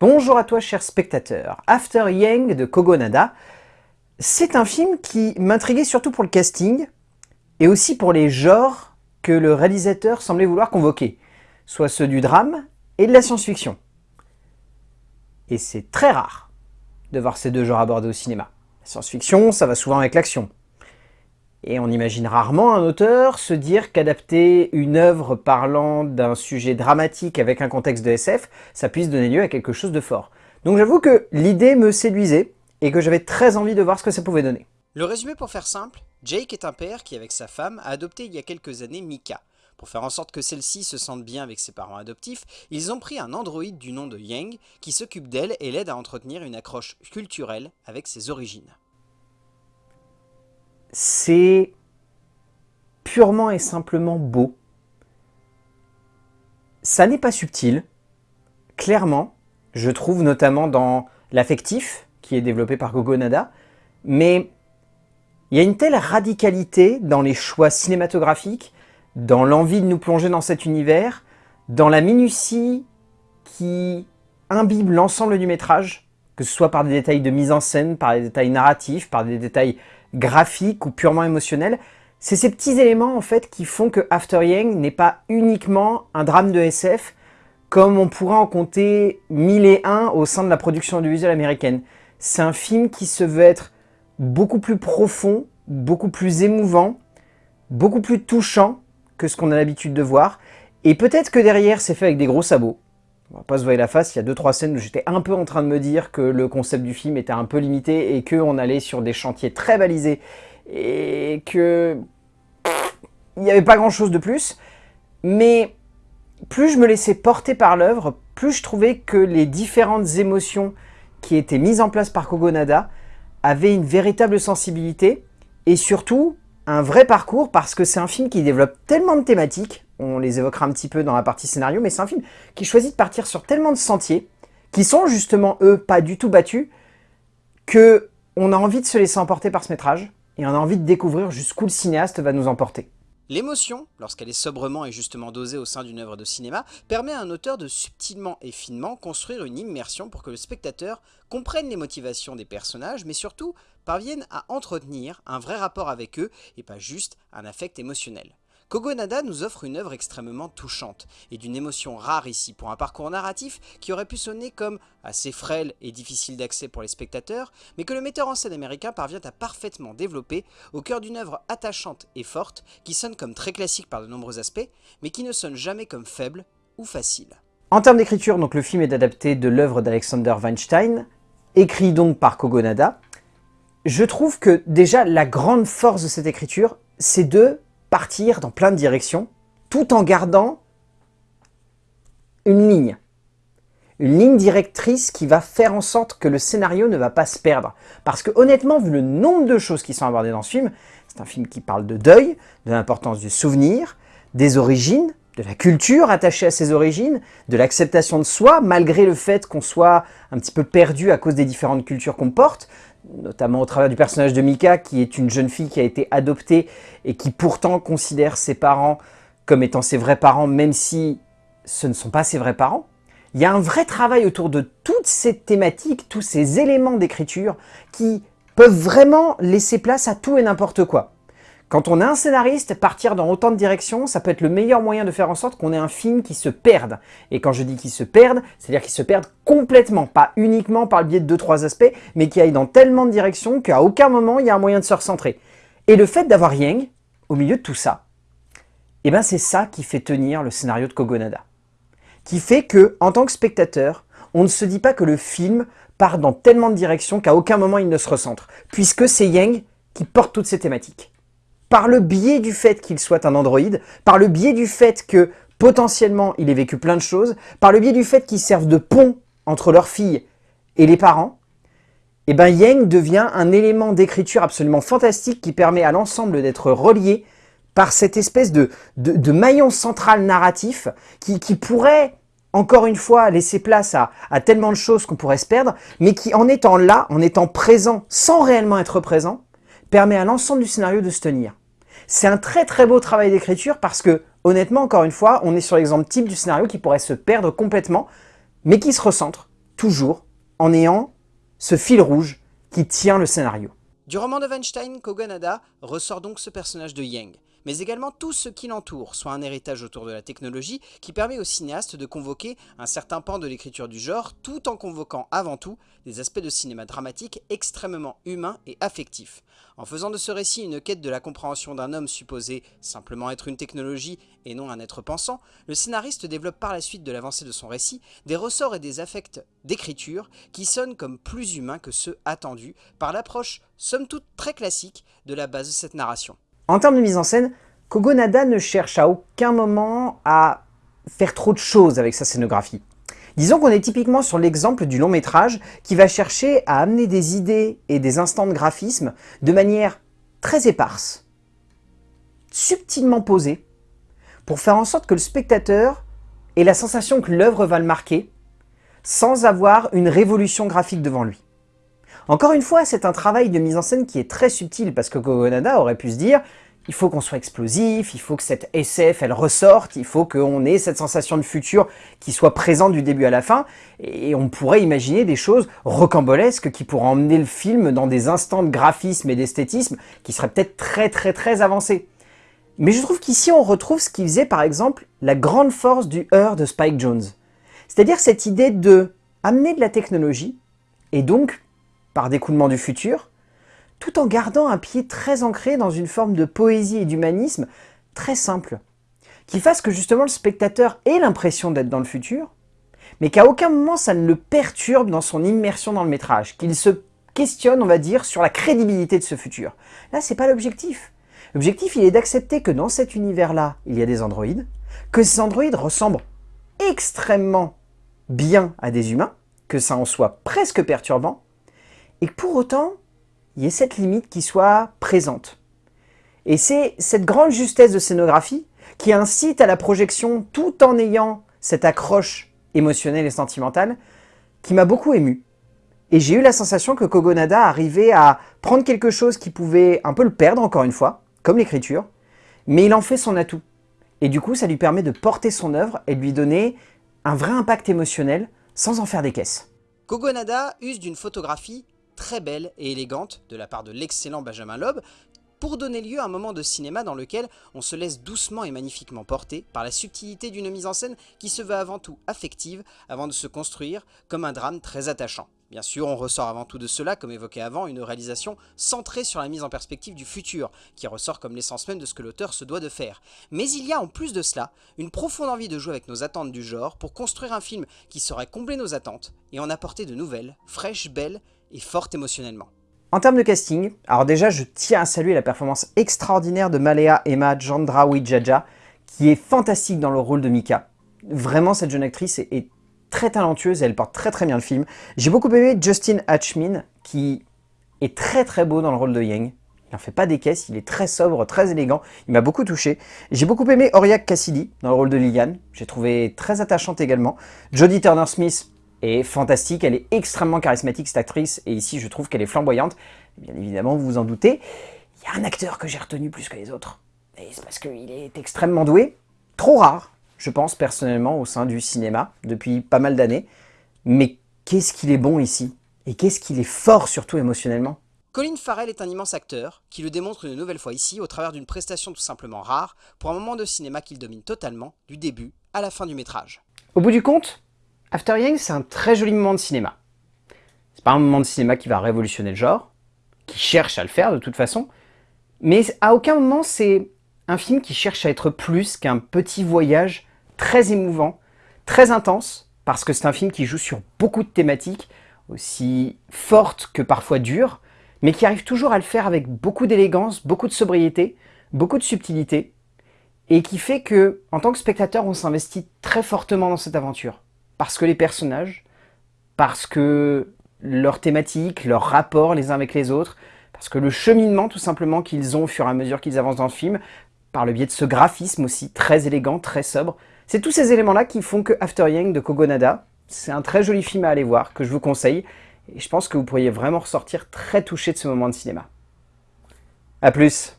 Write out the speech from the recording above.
Bonjour à toi cher spectateur, After Yang de Kogonada, c'est un film qui m'intriguait surtout pour le casting et aussi pour les genres que le réalisateur semblait vouloir convoquer, soit ceux du drame et de la science-fiction. Et c'est très rare de voir ces deux genres abordés au cinéma. La science-fiction, ça va souvent avec l'action. Et on imagine rarement un auteur se dire qu'adapter une œuvre parlant d'un sujet dramatique avec un contexte de SF, ça puisse donner lieu à quelque chose de fort. Donc j'avoue que l'idée me séduisait et que j'avais très envie de voir ce que ça pouvait donner. Le résumé pour faire simple, Jake est un père qui avec sa femme a adopté il y a quelques années Mika. Pour faire en sorte que celle-ci se sente bien avec ses parents adoptifs, ils ont pris un androïde du nom de Yang qui s'occupe d'elle et l'aide à entretenir une accroche culturelle avec ses origines c'est purement et simplement beau. Ça n'est pas subtil, clairement, je trouve notamment dans l'affectif, qui est développé par Gogonada, mais il y a une telle radicalité dans les choix cinématographiques, dans l'envie de nous plonger dans cet univers, dans la minutie qui imbibe l'ensemble du métrage, que ce soit par des détails de mise en scène, par des détails narratifs, par des détails graphique ou purement émotionnel. C'est ces petits éléments en fait qui font que After Yang n'est pas uniquement un drame de SF comme on pourrait en compter mille et un au sein de la production audiovisuelle américaine. C'est un film qui se veut être beaucoup plus profond, beaucoup plus émouvant, beaucoup plus touchant que ce qu'on a l'habitude de voir. Et peut-être que derrière, c'est fait avec des gros sabots on va pas se voir la face, il y a deux trois scènes où j'étais un peu en train de me dire que le concept du film était un peu limité et qu'on allait sur des chantiers très balisés et que il n'y avait pas grand chose de plus. Mais plus je me laissais porter par l'œuvre, plus je trouvais que les différentes émotions qui étaient mises en place par Kogonada avaient une véritable sensibilité et surtout un vrai parcours parce que c'est un film qui développe tellement de thématiques on les évoquera un petit peu dans la partie scénario, mais c'est un film qui choisit de partir sur tellement de sentiers, qui sont justement, eux, pas du tout battus, que on a envie de se laisser emporter par ce métrage, et on a envie de découvrir jusqu'où le cinéaste va nous emporter. L'émotion, lorsqu'elle est sobrement et justement dosée au sein d'une œuvre de cinéma, permet à un auteur de subtilement et finement construire une immersion pour que le spectateur comprenne les motivations des personnages, mais surtout parvienne à entretenir un vrai rapport avec eux et pas juste un affect émotionnel. Kogonada nous offre une œuvre extrêmement touchante et d'une émotion rare ici pour un parcours narratif qui aurait pu sonner comme assez frêle et difficile d'accès pour les spectateurs, mais que le metteur en scène américain parvient à parfaitement développer au cœur d'une œuvre attachante et forte qui sonne comme très classique par de nombreux aspects, mais qui ne sonne jamais comme faible ou facile. En termes d'écriture, donc le film est adapté de l'œuvre d'Alexander Weinstein, écrit donc par Kogonada. Je trouve que déjà la grande force de cette écriture, c'est de partir dans plein de directions, tout en gardant une ligne. Une ligne directrice qui va faire en sorte que le scénario ne va pas se perdre. Parce que honnêtement, vu le nombre de choses qui sont abordées dans ce film, c'est un film qui parle de deuil, de l'importance du souvenir, des origines, de la culture attachée à ses origines, de l'acceptation de soi, malgré le fait qu'on soit un petit peu perdu à cause des différentes cultures qu'on porte, notamment au travers du personnage de Mika, qui est une jeune fille qui a été adoptée et qui pourtant considère ses parents comme étant ses vrais parents, même si ce ne sont pas ses vrais parents. Il y a un vrai travail autour de toutes ces thématiques, tous ces éléments d'écriture qui peuvent vraiment laisser place à tout et n'importe quoi. Quand on est un scénariste, partir dans autant de directions, ça peut être le meilleur moyen de faire en sorte qu'on ait un film qui se perde. Et quand je dis qu'il se perde, c'est-à-dire qu'il se perde complètement, pas uniquement par le biais de deux trois aspects, mais qui aille dans tellement de directions qu'à aucun moment il y a un moyen de se recentrer. Et le fait d'avoir Yang, au milieu de tout ça, eh ben c'est ça qui fait tenir le scénario de Kogonada. Qui fait que, en tant que spectateur, on ne se dit pas que le film part dans tellement de directions qu'à aucun moment il ne se recentre, puisque c'est Yang qui porte toutes ces thématiques par le biais du fait qu'il soit un androïde, par le biais du fait que potentiellement il ait vécu plein de choses, par le biais du fait qu'il serve de pont entre leur fille et les parents, et eh ben Yang devient un élément d'écriture absolument fantastique qui permet à l'ensemble d'être relié par cette espèce de, maillon central narratif qui, pourrait, encore une fois, laisser place à tellement de choses qu'on pourrait se perdre, mais qui en étant là, en étant présent, sans réellement être présent, permet à l'ensemble du scénario de se tenir. C'est un très très beau travail d'écriture parce que, honnêtement, encore une fois, on est sur l'exemple type du scénario qui pourrait se perdre complètement, mais qui se recentre toujours en ayant ce fil rouge qui tient le scénario. Du roman de Weinstein, Koganada ressort donc ce personnage de Yang, mais également tout ce qui l'entoure, soit un héritage autour de la technologie qui permet au cinéaste de convoquer un certain pan de l'écriture du genre, tout en convoquant avant tout des aspects de cinéma dramatique extrêmement humains et affectifs. En faisant de ce récit une quête de la compréhension d'un homme supposé simplement être une technologie et non un être pensant, le scénariste développe par la suite de l'avancée de son récit des ressorts et des affects d'écriture qui sonnent comme plus humains que ceux attendus par l'approche somme toute très classique de la base de cette narration. En termes de mise en scène, Kogonada ne cherche à aucun moment à faire trop de choses avec sa scénographie. Disons qu'on est typiquement sur l'exemple du long métrage qui va chercher à amener des idées et des instants de graphisme de manière très éparse, subtilement posée, pour faire en sorte que le spectateur ait la sensation que l'œuvre va le marquer, sans avoir une révolution graphique devant lui. Encore une fois, c'est un travail de mise en scène qui est très subtil, parce que Kogonada aurait pu se dire il faut qu'on soit explosif, il faut que cette SF, elle ressorte, il faut qu'on ait cette sensation de futur qui soit présente du début à la fin, et on pourrait imaginer des choses rocambolesques qui pourraient emmener le film dans des instants de graphisme et d'esthétisme qui seraient peut-être très très très avancés. Mais je trouve qu'ici on retrouve ce qui faisait par exemple la grande force du Heur de Spike Jones. C'est-à-dire cette idée de amener de la technologie, et donc, par d'écoulement du futur, tout en gardant un pied très ancré dans une forme de poésie et d'humanisme très simple, qui fasse que justement le spectateur ait l'impression d'être dans le futur, mais qu'à aucun moment ça ne le perturbe dans son immersion dans le métrage, qu'il se questionne, on va dire, sur la crédibilité de ce futur. Là, c'est pas l'objectif. L'objectif, il est d'accepter que dans cet univers-là, il y a des androïdes, que ces androïdes ressemblent extrêmement bien à des humains, que ça en soit presque perturbant, et que pour autant, il y ait cette limite qui soit présente. Et c'est cette grande justesse de scénographie qui incite à la projection tout en ayant cette accroche émotionnelle et sentimentale qui m'a beaucoup ému. Et j'ai eu la sensation que Kogonada arrivait à prendre quelque chose qui pouvait un peu le perdre encore une fois, comme l'écriture, mais il en fait son atout. Et du coup, ça lui permet de porter son œuvre et de lui donner un vrai impact émotionnel sans en faire des caisses. Kogonada use d'une photographie très belle et élégante de la part de l'excellent Benjamin Loeb, pour donner lieu à un moment de cinéma dans lequel on se laisse doucement et magnifiquement porter par la subtilité d'une mise en scène qui se veut avant tout affective avant de se construire comme un drame très attachant. Bien sûr, on ressort avant tout de cela, comme évoqué avant, une réalisation centrée sur la mise en perspective du futur, qui ressort comme l'essence même de ce que l'auteur se doit de faire. Mais il y a en plus de cela, une profonde envie de jouer avec nos attentes du genre pour construire un film qui saurait combler nos attentes et en apporter de nouvelles, fraîches, belles et émotionnellement. En termes de casting, alors déjà je tiens à saluer la performance extraordinaire de Malea Emma Jaja, qui est fantastique dans le rôle de Mika. Vraiment cette jeune actrice est, très talentueuse et elle porte très très bien le film. J'ai beaucoup aimé Justin Hatchmin qui est très très beau dans le rôle de Yang. Il n'en fait pas des caisses, il est très sobre, très élégant, il m'a beaucoup touché. J'ai beaucoup aimé Auriak Cassidy dans le rôle de Liliane, j'ai trouvé très attachante également. Jodie Turner-Smith, est fantastique, elle est extrêmement charismatique cette actrice, et ici je trouve qu'elle est flamboyante. Bien évidemment, vous vous en doutez, il y a un acteur que j'ai retenu plus que les autres. Et c'est parce qu'il est extrêmement doué, trop rare, je pense personnellement, au sein du cinéma, depuis pas mal d'années. Mais qu'est-ce qu'il est bon ici? Et qu'est-ce qu'il est fort surtout émotionnellement? Colin Farrell est un immense acteur, qui le démontre une nouvelle fois ici au travers d'une prestation tout simplement rare, pour un moment de cinéma qu'il domine totalement, du début à la fin du métrage. Au bout du compte, After Yang, c'est un très joli moment de cinéma. C'est pas un moment de cinéma qui va révolutionner le genre, qui cherche à le faire de toute façon, mais à aucun moment c'est un film qui cherche à être plus qu'un petit voyage très émouvant, très intense, parce que c'est un film qui joue sur beaucoup de thématiques, aussi fortes que parfois dures, mais qui arrive toujours à le faire avec beaucoup d'élégance, beaucoup de sobriété, beaucoup de subtilité, et qui fait que, en tant que spectateur, on s'investit très fortement dans cette aventure parce que les personnages, parce que leur thématique, leur rapport les uns avec les autres, parce que le cheminement tout simplement qu'ils ont au fur et à mesure qu'ils avancent dans le film, par le biais de ce graphisme aussi très élégant, très sobre, c'est tous ces éléments-là qui font que After Yang de Kogonada, c'est un très joli film à aller voir, que je vous conseille, et je pense que vous pourriez vraiment ressortir très touché de ce moment de cinéma. A plus